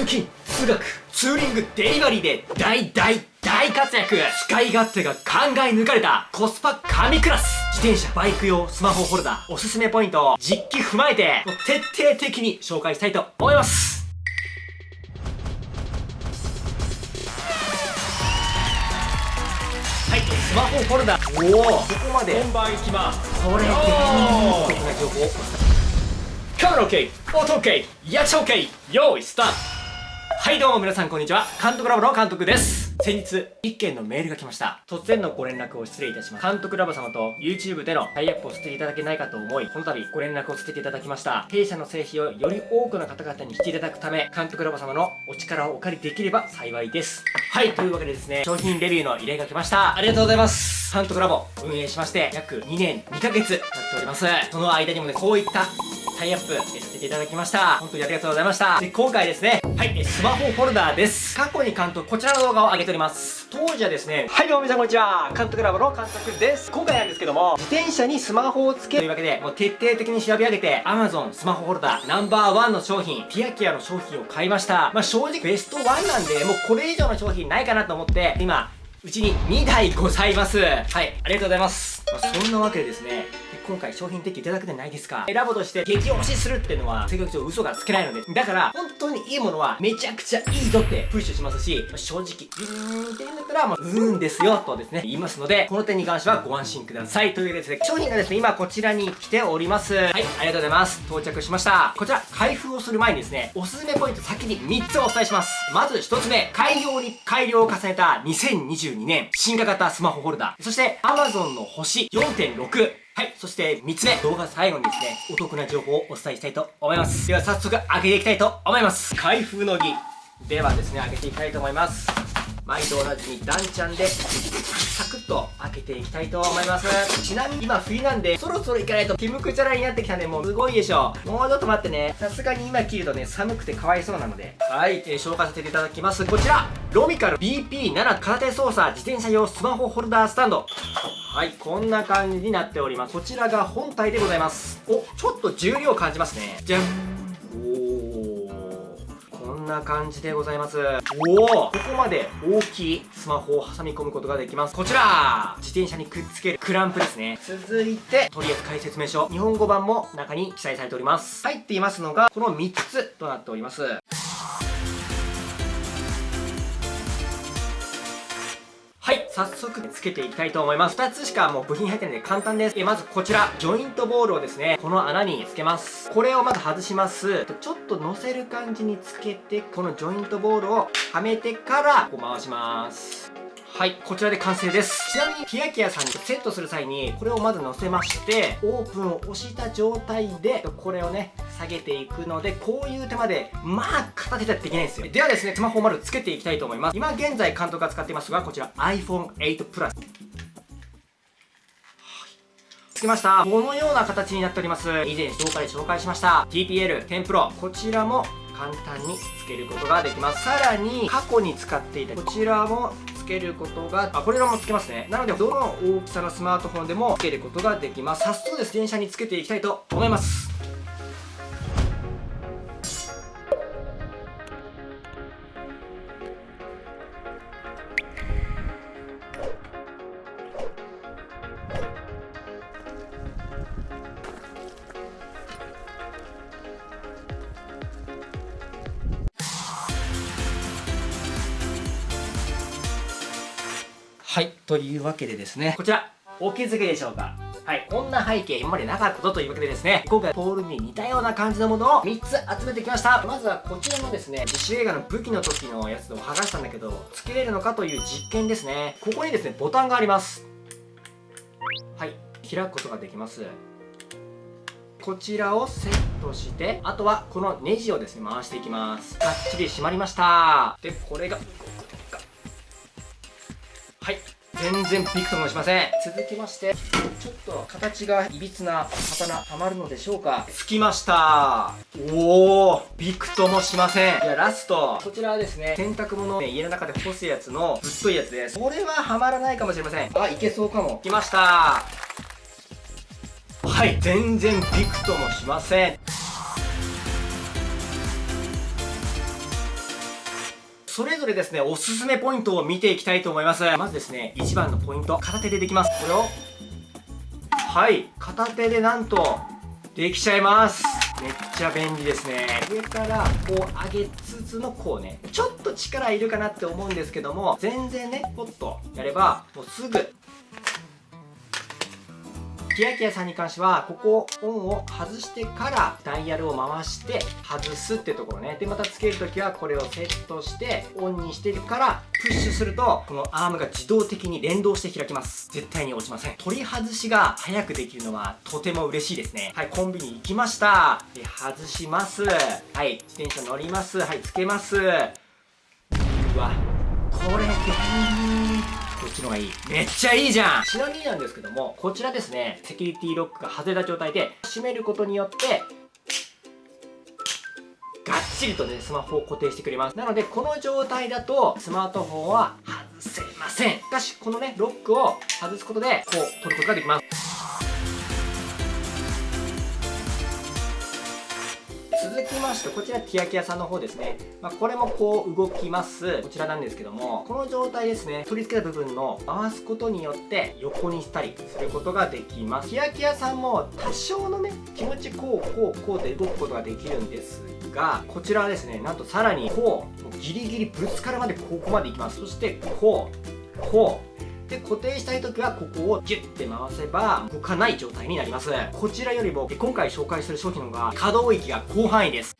通勤通学ツーリングデリバリーで大大大活躍。使い勝手が考え抜かれたコスパ神クラス。自転車バイク用スマホホルダー。おすすめポイントを実機踏まえて徹底的に紹介したいと思います。はいスマホホルダー。おおここまで。本番いきます。これでお得な情報。カメラ OK 音 OK 役者 OK 用意スタートはいどうも皆さんこんにちは。監督ラボの監督です。先日一件のメールが来ました。突然のご連絡を失礼いたします。監督ラボ様と YouTube でのタイアップをさせていただけないかと思いこの度ご連絡をさせていただきました。弊社の製品をより多くの方々に知っていただくため監督ラボ様のお力をお借りできれば幸いです。はいというわけでですね商品レビューの依頼が来ました。ありがとうございます。監督ラボ運営しまして約2年2ヶ月経っております。その間にもねこういったタイアップさせていただきました。本当にありがとうございました。で今回ですねはい。スマホホルダーです。過去に監督こちらの動画を上げております。当時はですねはいどうも皆さんこんにちは。監督ラボの監督です。今回なんですけども自転車にスマホをつけるというわけでもう徹底的に調べ上げて Amazon スマホホルダーナンバーワンの商品ピアキアの商品を買いました。まあ正直ベストワンなんでもうこれ以上の商品ないかなと思って今うちに2台ございます。はいありがとうございます、まあ、そんなわけでですね今回商品提供いただくじゃないですか。ラボとして激推しするっていうのは性格上嘘がつけないので。だから本当にいいものはめちゃくちゃいいぞってプッシュしますし正直うーんって言うんだったらまあうーんですよとですね言いますのでこの点に関してはご安心ください。というわけでですね商品がですね今こちらに来ております。はいありがとうございます。到着しました。こちら開封をする前にですねおすすめポイント先に3つお伝えします。まず1つ目改良に改良を重ねた2022年進化型スマホホルダー。そして Amazon の星4.6はい。そして3つ目、動画最後にですね、お得な情報をお伝えしたいと思います。では早速開けていきたいと思います。開封の儀。ではですね、開けていきたいと思います。毎度同じにダンちゃんで、サクッと開けていきたいと思います。ちなみに今冬なんで、そろそろ行かないと、キムクチャラになってきたんで、もうすごいでしょ。もうちょっと待ってね。さすがに今切るとね、寒くてかわいそうなので。はい、えー、紹介させていただきます。こちら、ロミカル BP7 空手操作自転車用スマホホルダースタンド。はい、こんな感じになっております。こちらが本体でございます。お、ちょっと重量感じますね。じゃん。おー。こんな感じでございます。おおここまで大きいスマホを挟み込むことができます。こちら自転車にくっつけるクランプですね。続いて、取扱説明書。日本語版も中に記載されております。入っていますのが、この3つとなっております。早速つけていきたいと思います。2つしかもう部品入ってないんで簡単です。え、まずこちら、ジョイントボールをですね、この穴につけます。これをまず外します。ちょっと乗せる感じにつけて、このジョイントボールをはめてから、こう回します。はい、こちらで完成です。ちなみに、ピアキアさんにセットする際に、これをまず乗せまして、オープンを押した状態で、これをね、下げていくので、こういう手間で、まあ、片手ではできないんですよ。ではですね、スマホをまずつけていきたいと思います。今現在監督が使っていますが、こちら iPhone8 Plus。つけました。このような形になっております。以前紹介紹介しました TPL 10 Pro。こちらも簡単につけることができます。さらに、過去に使っていたこちらもけることがあこれらもつけますね。なのでどの大きさのスマートフォンでもつけることができます。早速です。電車につけていきたいと思います。はい。というわけでですね、こちら、お気づきでしょうか？はい。こんな背景今までなかったというわけでですね、今回ポールに似たような感じのものを3つ集めてきました。まずはこちらのですね、自主映画の武器の時のやつを剥がしたんだけど、つけれるのかという実験ですね。ここにですね、ボタンがあります。はい。開くことができます。こちらをセットして、あとはこのネジをですね、回していきます。がっちり閉まりました。で、これがはい。全然びくともしません。続きましてちょっと形がいびつな刀はまるのでしょうか？つきました。おおびくともしません。いやラスト。こちらはですね洗濯物、ね、家の中で干すやつのぶっといやつです。これははまらないかもしれません。あいけそうかも。きました。はい。全然びくともしませんそれぞれですねおすすめポイントを見ていきたいと思います。まずですね1番のポイント片手でできます。これを。はい片手でなんとできちゃいます。めっちゃ便利ですね。上からこう上げつつのこうね。ちょっと力いるかなって思うんですけども全然ねポッとやればもうすぐキヤキヤさんに関してはここオンを外してからダイヤルを回して外すってところね。でまたつけるときはこれをセットしてオンにしてるからプッシュするとこのアームが自動的に連動して開きます。絶対に落ちません。取り外しが早くできるのはとても嬉しいですね。はいコンビニ行きました。で外します。はい自転車乗ります。はいつけます。うわこれ便利。っちのがいい。めっちゃいいじゃん。ちなみになんですけどもこちらですねセキュリティロックが外れた状態で閉めることによってがっちりとねスマホを固定してくれます。なのでこの状態だとスマートフォンは外せません。しかしこのねロックを外すことでこう取ることができます。続きましてこちらティアキヤさんの方ですね、まあ、これもこう動きます。こちらなんですけどもこの状態ですね。取り付けた部分の回すことによって横にしたりすることができます。ティアキヤさんも多少のね気持ちこうこうこうで動くことができるんですがこちらはですねなんとさらにこうギリギリぶつかるまでここまでいきます。そしてこうこうで固定したい時はここをギュッて回せば動かない状態になります。こちらよりも今回紹介する商品の方が可動域が広範囲です。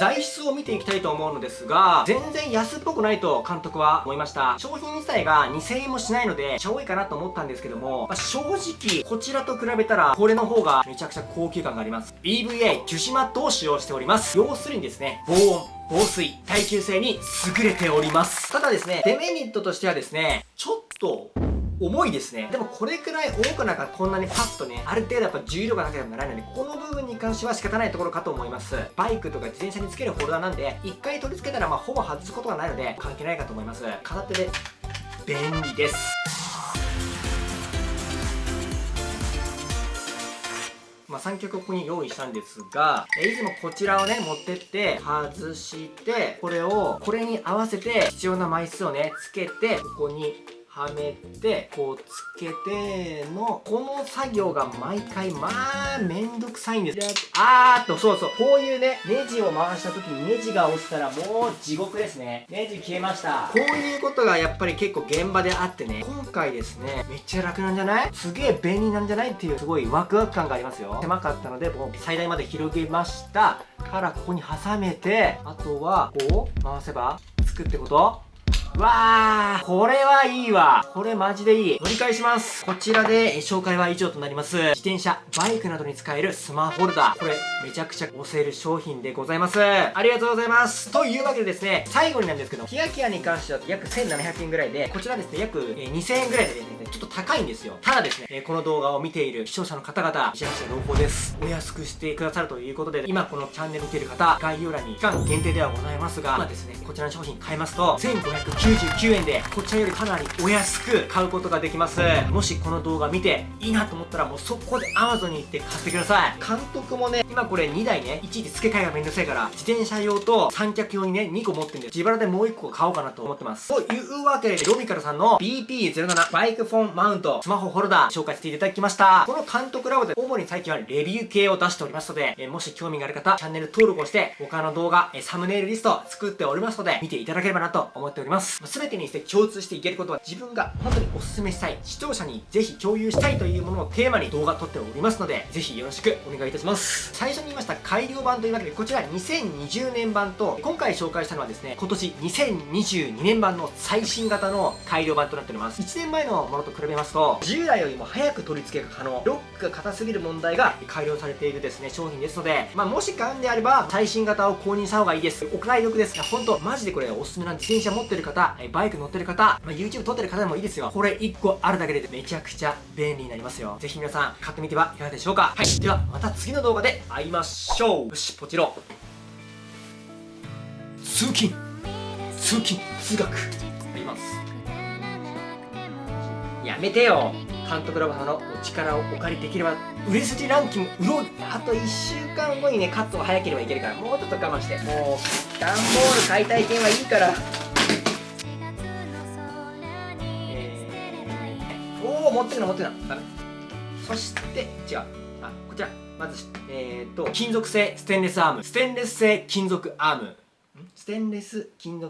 材質を見ていきたいと思うのですが全然安っぽくないと監督は思いました。商品自体が2000円もしないのでちゃ多いかなと思ったんですけども、まあ、正直こちらと比べたらこれの方がめちゃくちゃ高級感があります。EVA 樹脂マットを使用しております。要するにですね防音。防水、耐久性に優れております。ただですね、デメリットとしてはですね、ちょっと重いですね。でもこれくらい重くなんかこんなにパッとね、ある程度やっぱ重量がなければならないので、この部分に関しては仕方ないところかと思います。バイクとか自転車につけるホルダーなんで、一回取り付けたらまあほぼ外すことがないので、関係ないかと思います。片手で便利です。あ、三脚をここに用意したんですが、えいつもこちらをね、持ってって、外して、これを、これに合わせて必要な枚数をね、つけて、ここにはめてこうつけてのこの作業が毎回まあめんどくさいんです。あーっとそうそうこういうねネジを回した時にネジが落ちたらもう地獄ですね。ネジ消えました。こういうことがやっぱり結構現場であってね今回ですねめっちゃ楽なんじゃない？すげえ便利なんじゃない？っていうすごいワクワク感がありますよ。狭かったのでもう最大まで広げました。からここに挟めてあとはこう回せばつくってこと？わー、これはいいわ。これマジでいい。乗り換えします。こちらで紹介は以上となります。自転車、バイクなどに使えるスマホルダー。これ、めちゃくちゃ押せる商品でございます。ありがとうございます。というわけでですね、最後になんですけど、キヤキヤに関しては約1700円ぐらいで、こちらですね、約2000円ぐらいでね、ちょっと高いんですよ。ただですねえ、この動画を見ている視聴者の方々、めちゃくちゃ朗報です。お安くしてくださるということで、今このチャンネル見てる方、概要欄に期間限定ではございますが、今ですね、こちらの商品買いますと、1599円でこちらよりかなりお安く買うことができますもしこの動画見ていいなと思ったらもう速攻で Amazon に行って買ってください監督もね今これ2台ねいちいち付け替えがめんどくさいから自転車用と三脚用にね2個持ってるんで自腹でもう1個買おうかなと思ってますというわけでロミカルさんの BP07 バイクフォンマウントスマホホルダー紹介していただきました。この監督ラボで主に最近はレビュー系を出しておりますので、えもし興味がある方チャンネル登録をして他の動画、えサムネイルリスト作っておりますので見ていただければなと思っております。全てにして共通していけることは自分が本当におすすめしたい視聴者にぜひ共有したいというものをテーマに動画撮っておりますのでぜひよろしくお願いいたします。最初に言いました改良版というわけでこちら2020年版と今回紹介したのはですね今年2022年版の最新型の改良版となっております。1年前のものと比べますと従来よりも早く取り付けが可能。ロックが硬すぎる問題が改良されているですね商品ですのでまあもし買うんであれば最新型を購入した方がいいです。お買い得です。が本当マジでこれおすすめなんで自転車持ってる方バイク乗ってる方、まあ、YouTube 撮ってる方でもいいですよ。これ1個あるだけでめちゃくちゃ便利になりますよ。ぜひ皆さん買ってみてはいかがでしょうか。はい。ではまた次の動画で会いましょう。よしポチロ通勤。通勤通学。あります。やめてよ。監督ラボさんのお力をお借りできれば売れ筋ランキング売ろうあと1週間後にねカットが早ければいけるからもうちょっと我慢して。もう段ボール買いたい件はいいから。えー、おお持ってるの持ってるの。ダメそして違う。あこちら。まずえー、と金属製ステンレスアーム。ステンレス製金属アーム。ステンレス金属